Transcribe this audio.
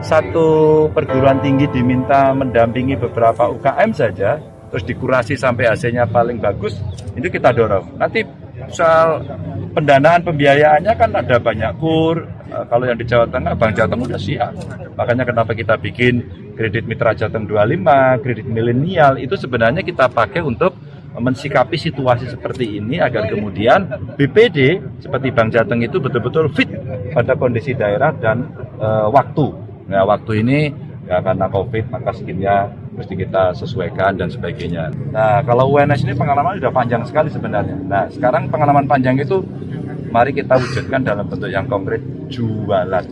satu perguruan tinggi diminta mendampingi beberapa UKM saja, terus dikurasi sampai hasilnya paling bagus, itu kita dorong. Nanti soal pendanaan pembiayaannya kan ada banyak kur, Eh, kalau yang di Jawa Tengah, Bank Jateng udah siap. Makanya kenapa kita bikin kredit Mitra Jateng 25, kredit milenial, itu sebenarnya kita pakai untuk mensikapi situasi seperti ini agar kemudian BPD seperti Bank Jateng itu betul-betul fit pada kondisi daerah dan e, waktu. Nah, waktu ini ya karena COVID maka skinnya mesti kita sesuaikan dan sebagainya. Nah, kalau UNS ini pengalaman sudah panjang sekali sebenarnya. Nah, sekarang pengalaman panjang itu mari kita wujudkan dalam bentuk yang konkret jualan